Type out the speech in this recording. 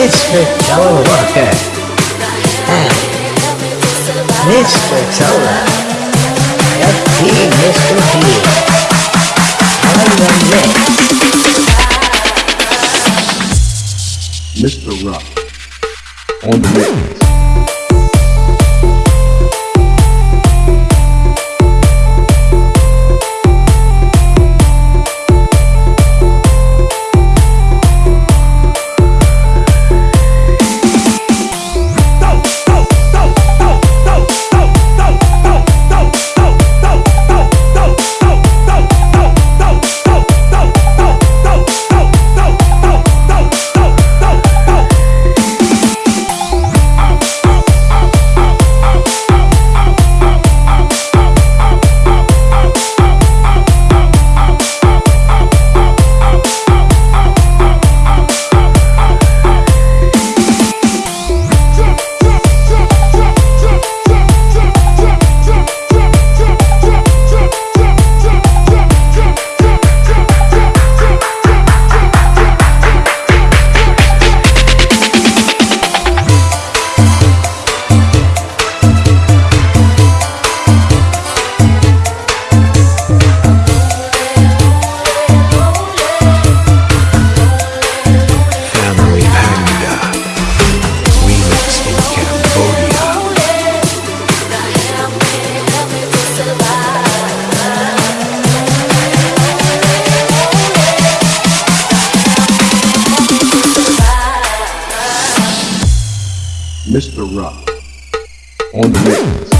Mr. Joe Walker. Hi. Mr. Solar. FT Mr. T. On the mix. Mr. Rock on the mix. Mr. Rock on the mix.